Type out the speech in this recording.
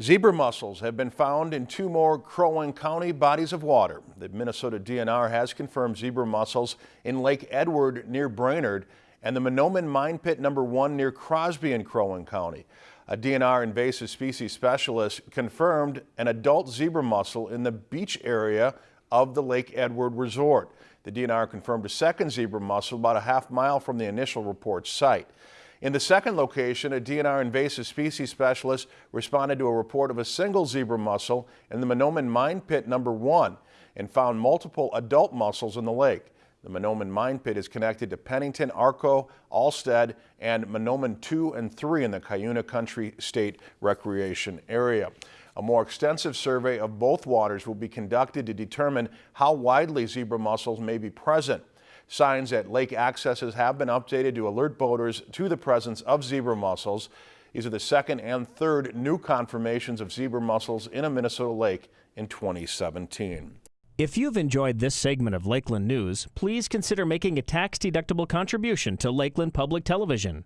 Zebra mussels have been found in two more Crow Wing County bodies of water. The Minnesota DNR has confirmed zebra mussels in Lake Edward near Brainerd and the Mahnomen Mine Pit number one near Crosby in Crow Wing County. A DNR invasive species specialist confirmed an adult zebra mussel in the beach area of the Lake Edward Resort. The DNR confirmed a second zebra mussel about a half mile from the initial report site. In the second location, a DNR invasive species specialist responded to a report of a single zebra mussel in the Mahnomen Mine Pit number one and found multiple adult mussels in the lake. The Mahnomen Mine Pit is connected to Pennington, Arco, Alstead, and Mahnomen 2 and 3 in the Cuyuna Country State Recreation Area. A more extensive survey of both waters will be conducted to determine how widely zebra mussels may be present. Signs at lake accesses have been updated to alert boaters to the presence of zebra mussels. These are the second and third new confirmations of zebra mussels in a Minnesota lake in 2017. If you've enjoyed this segment of Lakeland News, please consider making a tax-deductible contribution to Lakeland Public Television.